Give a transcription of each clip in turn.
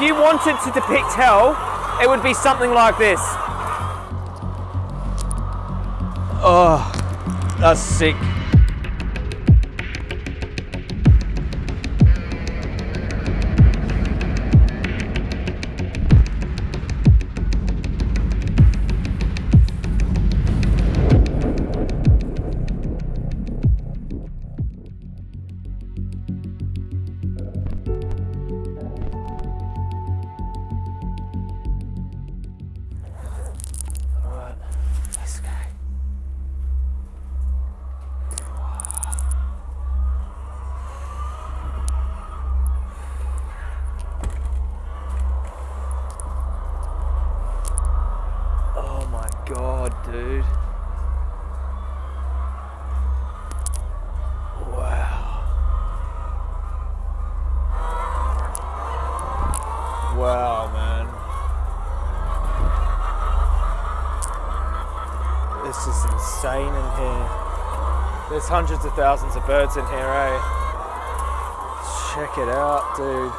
if you wanted to depict hell, it would be something like this. Oh, that's sick. There's hundreds of thousands of birds in here, eh? Check it out, dude.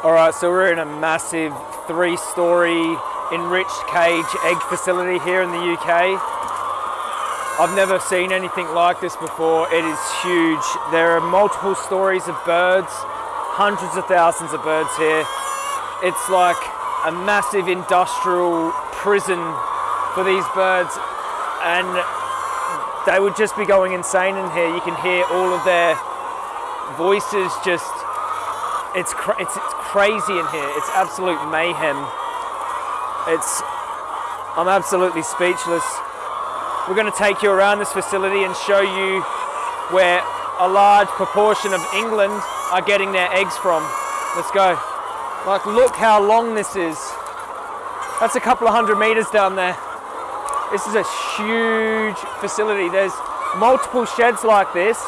All right, so we're in a massive three-story enriched cage egg facility here in the UK. I've never seen anything like this before. It is huge. There are multiple stories of birds, hundreds of thousands of birds here. It's like a massive industrial prison for these birds and they would just be going insane in here. You can hear all of their voices just, it's, it's, it's crazy in here. It's absolute mayhem. It's, I'm absolutely speechless. We're going to take you around this facility and show you where a large proportion of England are getting their eggs from. Let's go. Like, look how long this is. That's a couple of hundred meters down there. This is a huge facility. There's multiple sheds like this,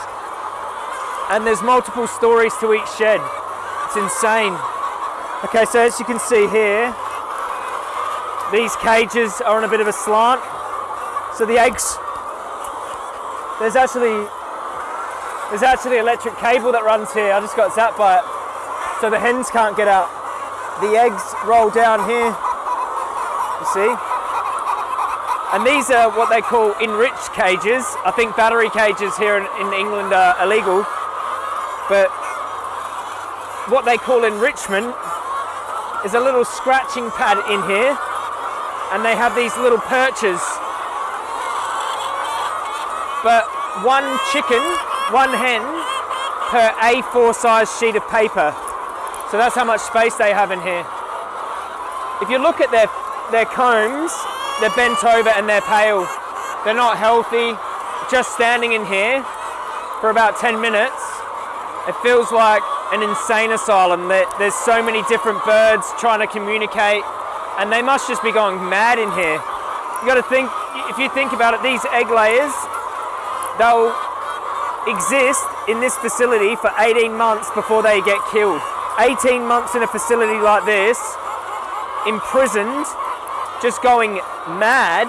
and there's multiple stories to each shed. It's insane. Okay, so as you can see here, these cages are on a bit of a slant. So the eggs, there's actually there's actually electric cable that runs here. I just got zapped by it. So the hens can't get out. The eggs roll down here. You see? And these are what they call enriched cages. I think battery cages here in, in England are illegal. But what they call enrichment is a little scratching pad in here. And they have these little perches. But one chicken, one hen per A4 size sheet of paper. So that's how much space they have in here. If you look at their, their combs, they're bent over and they're pale. They're not healthy. Just standing in here for about 10 minutes, it feels like an insane asylum. There, there's so many different birds trying to communicate and they must just be going mad in here. You gotta think, if you think about it, these egg layers, they'll exist in this facility for 18 months before they get killed. 18 months in a facility like this, imprisoned, just going mad.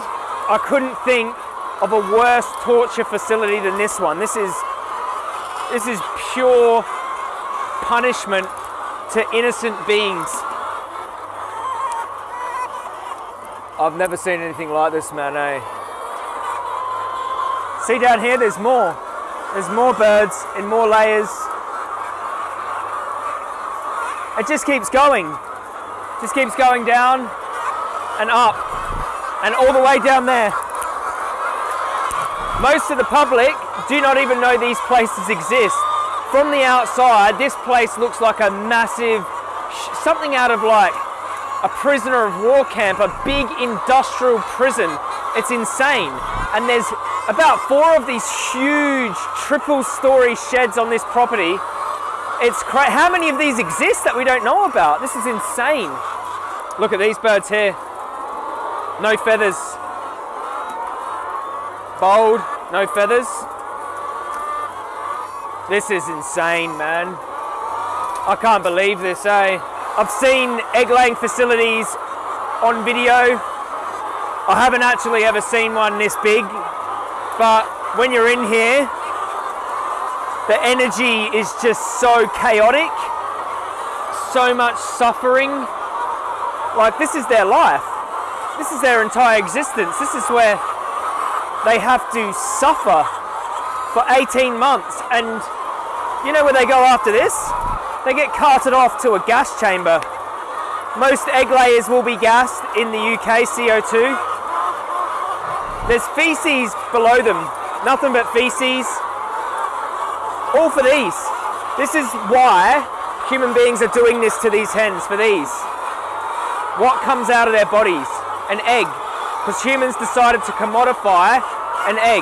I couldn't think of a worse torture facility than this one. This is this is pure punishment to innocent beings. I've never seen anything like this, man, eh? See down here, there's more. There's more birds in more layers. It just keeps going. Just keeps going down and up and all the way down there. Most of the public do not even know these places exist. From the outside, this place looks like a massive, something out of like a prisoner of war camp, a big industrial prison. It's insane. And there's about four of these huge triple story sheds on this property. It's cra- how many of these exist that we don't know about? This is insane. Look at these birds here. No feathers. Bold, no feathers. This is insane, man. I can't believe this, eh? I've seen egg laying facilities on video. I haven't actually ever seen one this big, but when you're in here, the energy is just so chaotic, so much suffering. Like, this is their life. This is their entire existence. This is where they have to suffer for 18 months. And you know where they go after this? They get carted off to a gas chamber. Most egg layers will be gassed in the UK, CO2. There's feces below them, nothing but feces. All for these. This is why human beings are doing this to these hens, for these. What comes out of their bodies? An egg. Because humans decided to commodify an egg.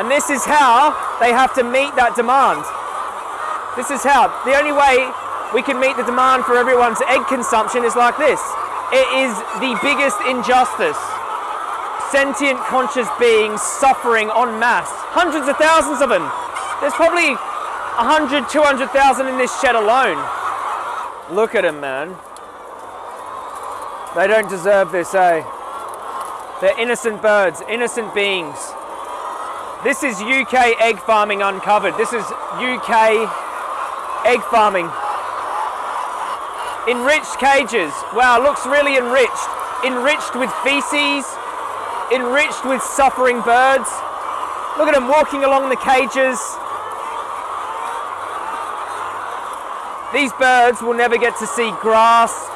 And this is how they have to meet that demand. This is how. The only way we can meet the demand for everyone's egg consumption is like this. It is the biggest injustice. Sentient conscious beings suffering en masse. Hundreds of thousands of them. There's probably 100, 200,000 in this shed alone. Look at them, man. They don't deserve this, eh? They're innocent birds, innocent beings. This is UK egg farming uncovered. This is UK egg farming. Enriched cages. Wow, looks really enriched. Enriched with feces, enriched with suffering birds. Look at them walking along the cages. These birds will never get to see grass.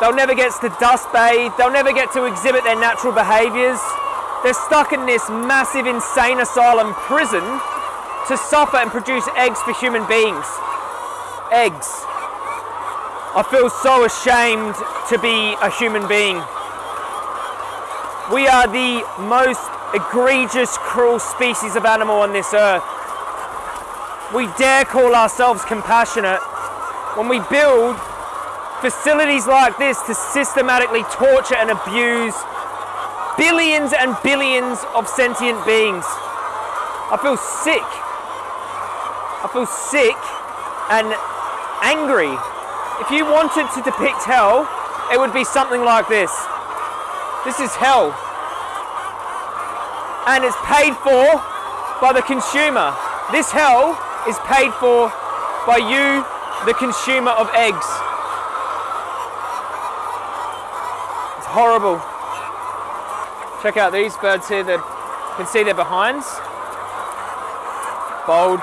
They'll never get to dust bathe. They'll never get to exhibit their natural behaviors. They're stuck in this massive insane asylum prison to suffer and produce eggs for human beings. Eggs. I feel so ashamed to be a human being. We are the most egregious, cruel species of animal on this earth. We dare call ourselves compassionate when we build facilities like this to systematically torture and abuse billions and billions of sentient beings. I feel sick. I feel sick and angry. If you wanted to depict hell, it would be something like this. This is hell. And it's paid for by the consumer. This hell is paid for by you the consumer of eggs. It's horrible. Check out these birds here, you can see their behinds. Bold.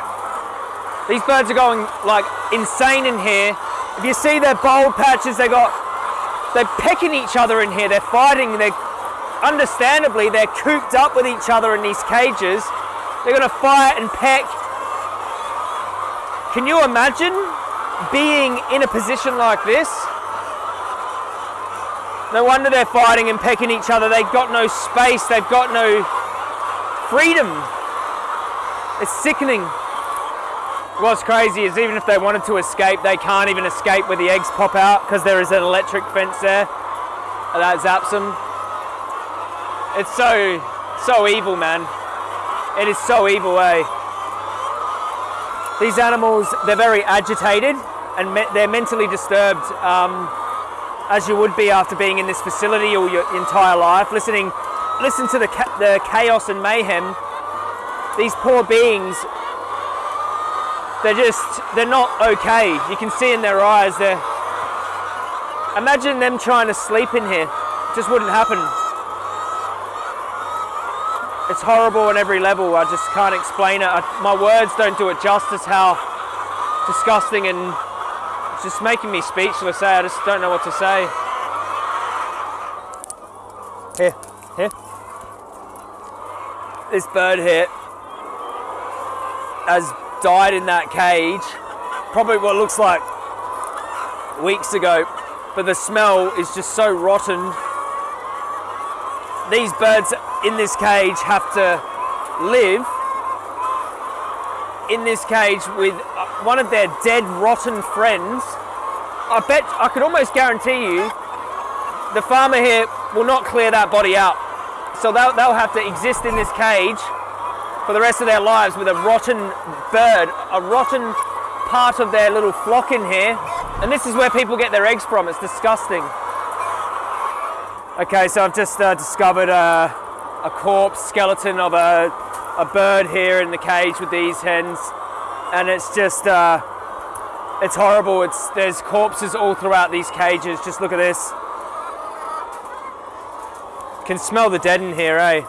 These birds are going like insane in here. If you see their bold patches, they got, they're pecking each other in here. They're fighting, they're, understandably, they're cooped up with each other in these cages. They're gonna fight and peck. Can you imagine being in a position like this. No wonder they're fighting and pecking each other. They've got no space, they've got no freedom. It's sickening. What's crazy is even if they wanted to escape, they can't even escape where the eggs pop out because there is an electric fence there that zaps them. It's so, so evil, man. It is so evil, eh? These animals, they're very agitated and me they're mentally disturbed, um, as you would be after being in this facility all your entire life. Listening, listen to the, ca the chaos and mayhem. These poor beings, they're just, they're not okay. You can see in their eyes, they're, imagine them trying to sleep in here. It just wouldn't happen. It's horrible on every level. I just can't explain it. I, my words don't do it justice how disgusting and it's just making me speechless. Eh? I just don't know what to say. Here, here. This bird here has died in that cage. Probably what looks like weeks ago. But the smell is just so rotten. These birds in this cage have to live in this cage with one of their dead, rotten friends. I bet, I could almost guarantee you, the farmer here will not clear that body out. So they'll, they'll have to exist in this cage for the rest of their lives with a rotten bird, a rotten part of their little flock in here. And this is where people get their eggs from. It's disgusting. Okay, so I've just uh, discovered uh, a corpse skeleton of a, a bird here in the cage with these hens and it's just uh, It's horrible. It's there's corpses all throughout these cages. Just look at this. Can smell the dead in here, eh?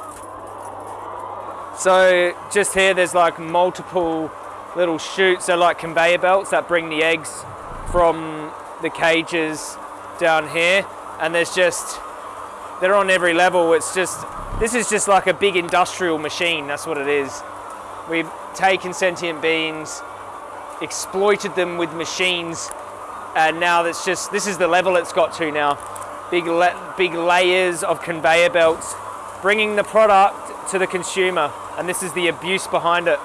So just here, there's like multiple little chutes. They're like conveyor belts that bring the eggs from the cages down here, and there's just they're on every level. It's just this is just like a big industrial machine. That's what it is. We've taken sentient beings, exploited them with machines, and now that's just this is the level it's got to now. Big big layers of conveyor belts, bringing the product to the consumer, and this is the abuse behind it.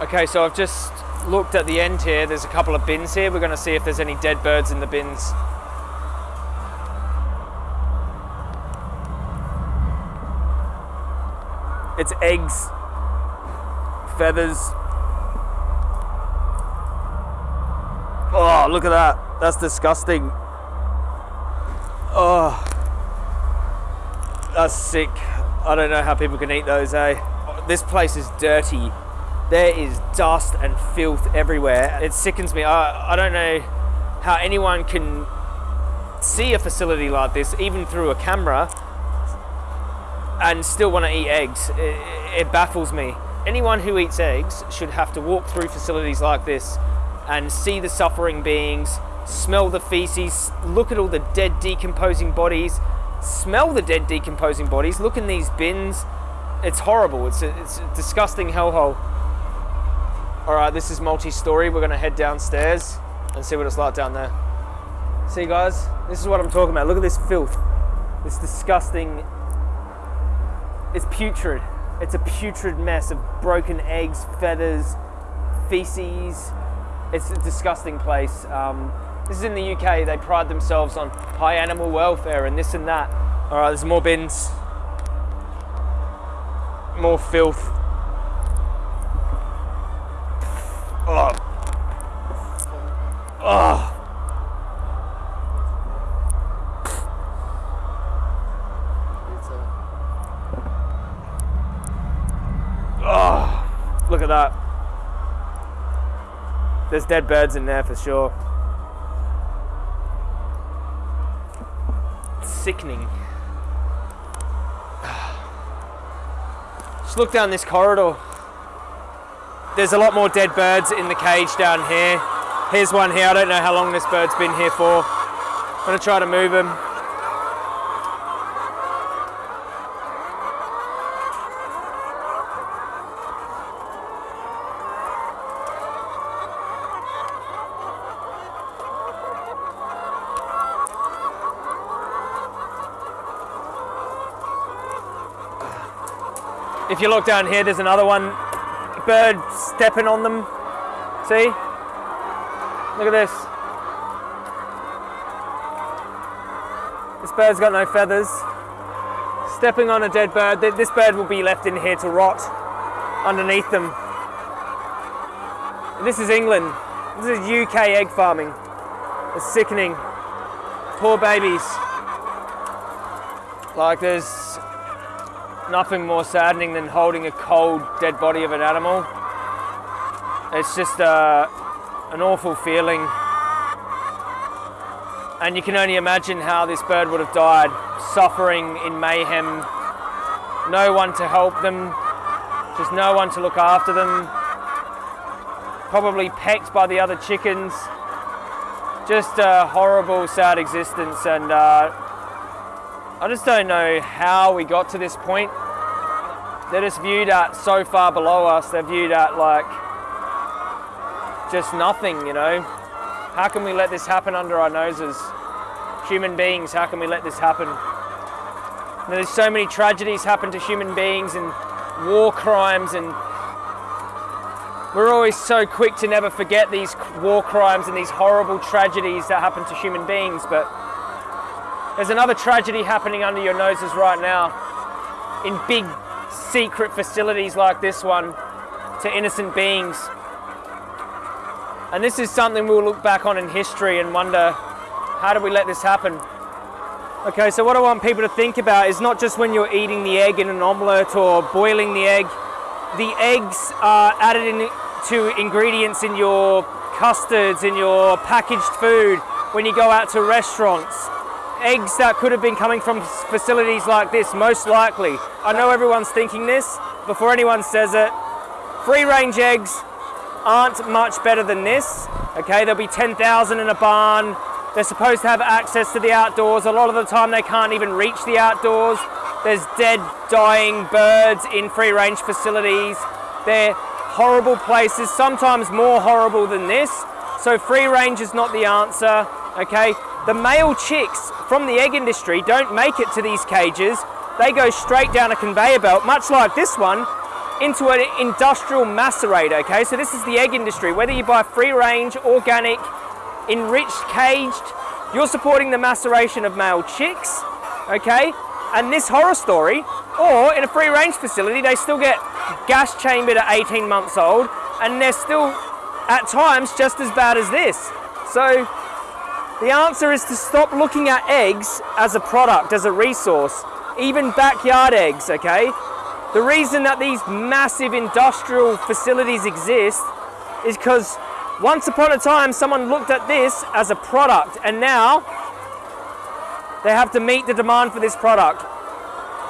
Okay, so I've just looked at the end here. There's a couple of bins here. We're going to see if there's any dead birds in the bins. It's eggs, feathers. Oh, look at that. That's disgusting. Oh, that's sick. I don't know how people can eat those, eh? This place is dirty. There is dust and filth everywhere. It sickens me. I, I don't know how anyone can see a facility like this, even through a camera, and still want to eat eggs. It, it baffles me. Anyone who eats eggs should have to walk through facilities like this and see the suffering beings, smell the feces, look at all the dead decomposing bodies, smell the dead decomposing bodies, look in these bins. It's horrible. It's a, it's a disgusting hellhole. All right, this is multi-story. We're gonna head downstairs and see what it's like down there. See guys, this is what I'm talking about. Look at this filth. This disgusting, it's putrid. It's a putrid mess of broken eggs, feathers, feces. It's a disgusting place. Um, this is in the UK. They pride themselves on high animal welfare and this and that. All right, there's more bins, more filth. Oh. Oh. Oh. Look at that. There's dead birds in there for sure. sickening. Just look down this corridor. There's a lot more dead birds in the cage down here. Here's one here. I don't know how long this bird's been here for. I'm gonna try to move him. If you look down here, there's another one. Bird stepping on them. See? Look at this. This bird's got no feathers. Stepping on a dead bird. This bird will be left in here to rot underneath them. This is England. This is UK egg farming. It's sickening. Poor babies. Like there's nothing more saddening than holding a cold, dead body of an animal. It's just uh, an awful feeling. And you can only imagine how this bird would have died, suffering in mayhem. No one to help them, just no one to look after them. Probably pecked by the other chickens. Just a horrible, sad existence. And uh, I just don't know how we got to this point. They're just viewed at so far below us. They're viewed at like just nothing, you know. How can we let this happen under our noses? Human beings, how can we let this happen? there's so many tragedies happen to human beings and war crimes and we're always so quick to never forget these war crimes and these horrible tragedies that happen to human beings, but there's another tragedy happening under your noses right now in big secret facilities like this one to innocent beings. And this is something we'll look back on in history and wonder, how did we let this happen? Okay, so what I want people to think about is not just when you're eating the egg in an omelette or boiling the egg. The eggs are added in to ingredients in your custards in your packaged food when you go out to restaurants. Eggs that could have been coming from facilities like this, most likely. I know everyone's thinking this, before anyone says it, free range eggs aren't much better than this. Okay, there'll be 10,000 in a barn. They're supposed to have access to the outdoors. A lot of the time they can't even reach the outdoors. There's dead, dying birds in free range facilities. They're horrible places, sometimes more horrible than this. So free range is not the answer, okay? The male chicks from the egg industry don't make it to these cages. They go straight down a conveyor belt, much like this one, into an industrial macerator, okay? So this is the egg industry. Whether you buy free range, organic, enriched, caged, you're supporting the maceration of male chicks, okay? And this horror story, or in a free range facility, they still get gas chambered at 18 months old, and they're still at times just as bad as this. So the answer is to stop looking at eggs as a product, as a resource, even backyard eggs, okay? The reason that these massive industrial facilities exist is because once upon a time someone looked at this as a product and now they have to meet the demand for this product.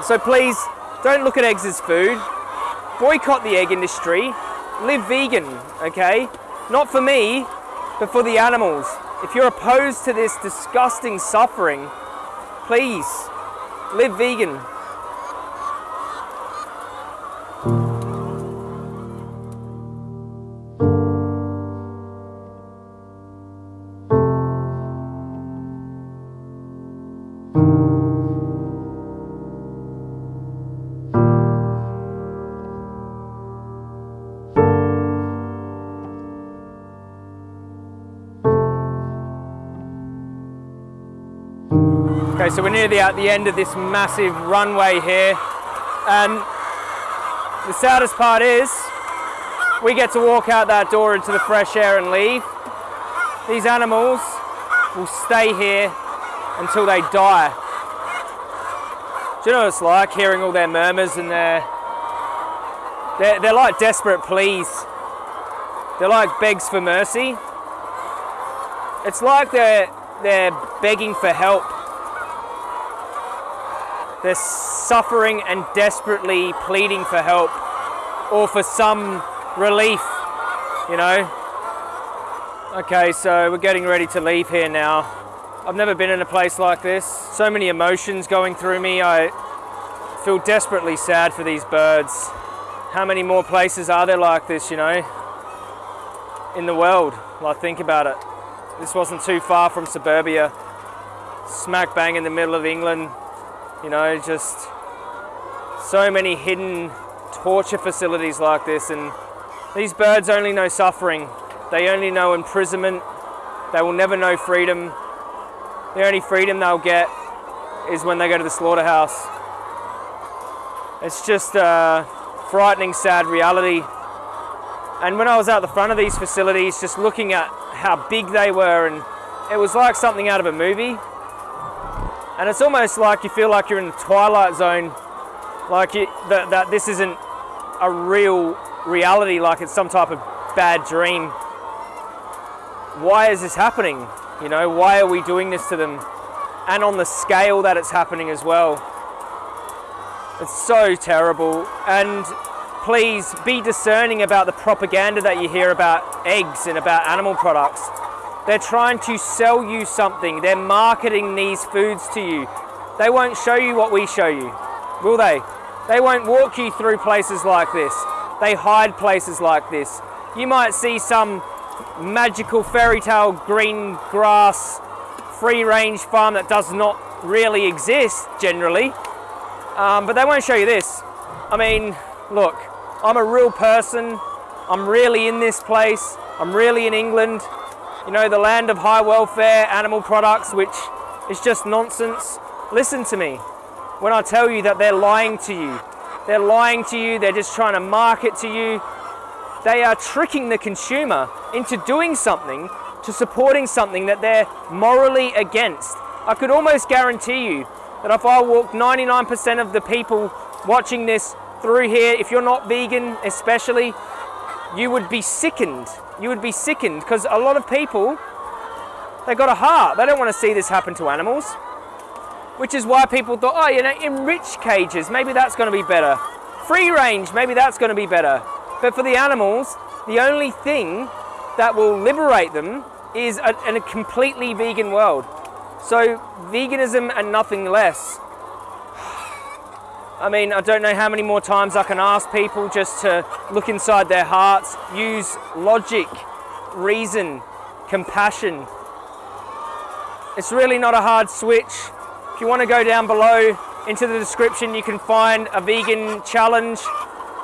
So please don't look at eggs as food. Boycott the egg industry. Live vegan, okay? Not for me, but for the animals. If you're opposed to this disgusting suffering, please live vegan. Okay, so we're near the, at the end of this massive runway here. And the saddest part is we get to walk out that door into the fresh air and leave. These animals will stay here until they die. Do you know what it's like hearing all their murmurs and their they're, they're like desperate pleas. They're like begs for mercy. It's like they're they're begging for help they're suffering and desperately pleading for help or for some relief, you know. Okay, so we're getting ready to leave here now. I've never been in a place like this. So many emotions going through me. I feel desperately sad for these birds. How many more places are there like this, you know, in the world? Like, think about it. This wasn't too far from suburbia, smack bang in the middle of England, you know, just so many hidden torture facilities like this. And these birds only know suffering. They only know imprisonment. They will never know freedom. The only freedom they'll get is when they go to the slaughterhouse. It's just a frightening, sad reality. And when I was out the front of these facilities, just looking at how big they were, and it was like something out of a movie. And it's almost like you feel like you're in the twilight zone, like you, that, that this isn't a real reality, like it's some type of bad dream. Why is this happening? You know, why are we doing this to them? And on the scale that it's happening as well. It's so terrible. And please be discerning about the propaganda that you hear about eggs and about animal products. They're trying to sell you something. They're marketing these foods to you. They won't show you what we show you, will they? They won't walk you through places like this. They hide places like this. You might see some magical fairy tale green grass free range farm that does not really exist generally, um, but they won't show you this. I mean, look, I'm a real person. I'm really in this place. I'm really in England you know, the land of high welfare animal products, which is just nonsense. Listen to me when I tell you that they're lying to you. They're lying to you, they're just trying to market to you. They are tricking the consumer into doing something, to supporting something that they're morally against. I could almost guarantee you that if I walked 99% of the people watching this through here, if you're not vegan especially, you would be sickened. You would be sickened because a lot of people, they got a heart. They don't want to see this happen to animals. Which is why people thought, oh, you know, enriched cages, maybe that's going to be better. Free range, maybe that's going to be better. But for the animals, the only thing that will liberate them is a, in a completely vegan world. So veganism and nothing less. I mean, I don't know how many more times I can ask people just to look inside their hearts, use logic, reason, compassion. It's really not a hard switch. If you want to go down below into the description, you can find a vegan challenge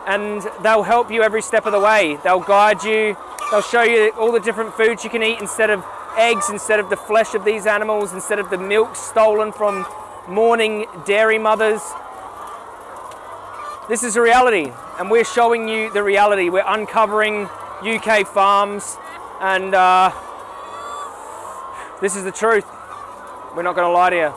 and they'll help you every step of the way. They'll guide you, they'll show you all the different foods you can eat instead of eggs, instead of the flesh of these animals, instead of the milk stolen from mourning dairy mothers. This is a reality, and we're showing you the reality. We're uncovering UK farms, and uh, this is the truth. We're not going to lie to you.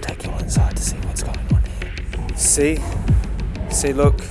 take you inside to see what's going on here. See? See, look,